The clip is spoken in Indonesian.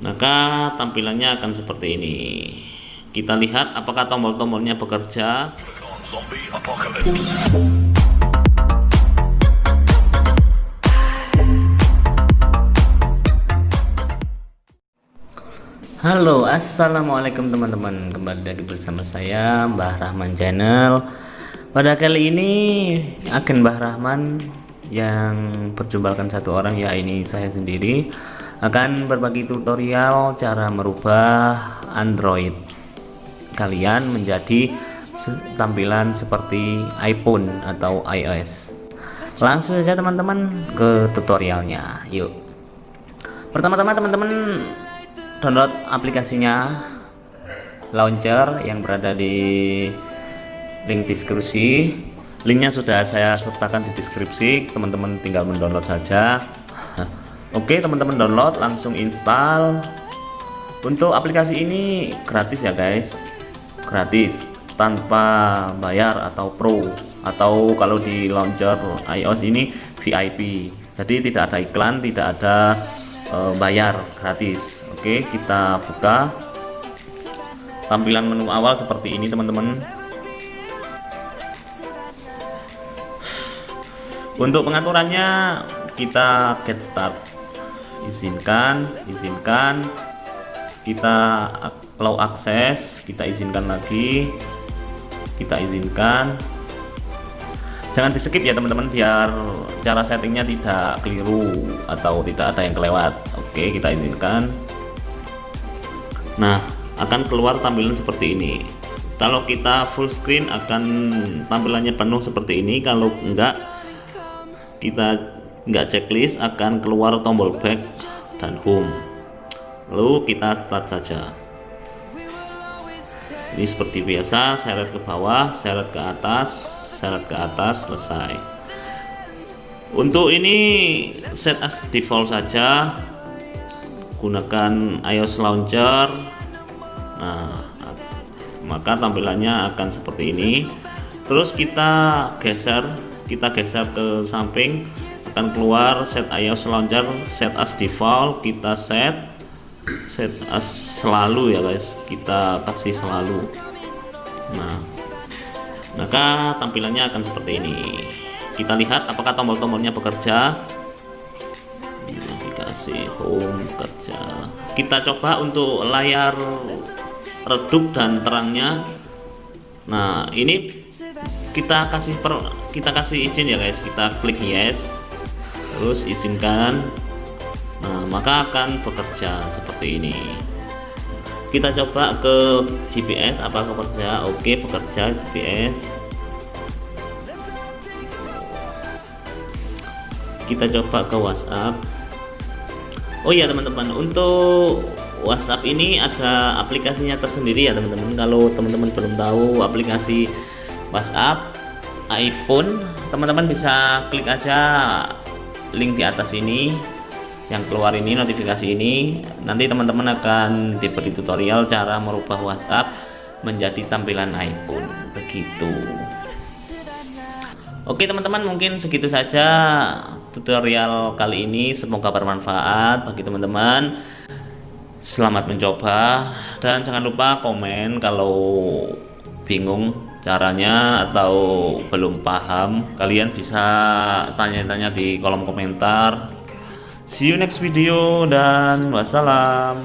maka tampilannya akan seperti ini. Kita lihat apakah tombol-tombolnya bekerja. Halo assalamualaikum teman-teman. Kembali lagi bersama saya Mbah Rahman channel. Pada kali ini agen Mbah Rahman yang perjumpalkan satu orang ya ini saya sendiri akan berbagi tutorial cara merubah Android kalian menjadi tampilan seperti iPhone atau iOS. Langsung saja teman-teman ke tutorialnya. Yuk. Pertama-tama teman-teman download aplikasinya launcher yang berada di link deskripsi. Linknya sudah saya sertakan di deskripsi. Teman-teman tinggal mendownload saja oke teman-teman download langsung install. Untuk aplikasi ini gratis ya guys. Gratis tanpa bayar atau pro. Atau kalau di launcher iOS ini VIP jadi tidak ada iklan tidak ada eh, bayar gratis. Oke kita buka. Tampilan menu awal seperti ini teman-teman. Untuk pengaturannya kita get start izinkan izinkan kita allow akses kita izinkan lagi. Kita izinkan. Jangan di skip ya teman-teman biar cara settingnya tidak keliru atau tidak ada yang kelewat. Oke kita izinkan. Nah akan keluar tampilan seperti ini. Kalau kita full screen akan tampilannya penuh seperti ini. Kalau enggak kita enggak checklist akan keluar tombol back dan home. Lalu kita start saja. Ini seperti biasa seret ke bawah seret ke atas seret ke atas selesai. Untuk ini set as default saja. Gunakan iOS launcher. Nah maka tampilannya akan seperti ini. Terus kita geser kita geser ke samping akan keluar set iOS launcher set as default kita set set as selalu ya guys. Kita kasih selalu. Nah maka tampilannya akan seperti ini. Kita lihat apakah tombol-tombolnya bekerja. Navigasi home kerja kita coba untuk layar redup dan terangnya. Nah ini kita kasih per kita kasih izin ya guys. Kita klik yes terus izinkan nah maka akan bekerja seperti ini. Kita coba ke GPS apa bekerja oke bekerja GPS kita coba ke WhatsApp. Oh iya teman-teman untuk WhatsApp ini ada aplikasinya tersendiri ya teman-teman. Kalau teman-teman belum tahu aplikasi WhatsApp iPhone teman-teman bisa klik aja link di atas ini yang keluar ini notifikasi ini. Nanti teman-teman akan diberi tutorial cara merubah WhatsApp menjadi tampilan iPhone. Begitu. Oke teman-teman mungkin segitu saja tutorial kali ini. Semoga bermanfaat bagi teman-teman. Selamat mencoba dan jangan lupa komen kalau bingung caranya atau belum paham kalian bisa tanya-tanya di kolom komentar. See you next video dan wassalam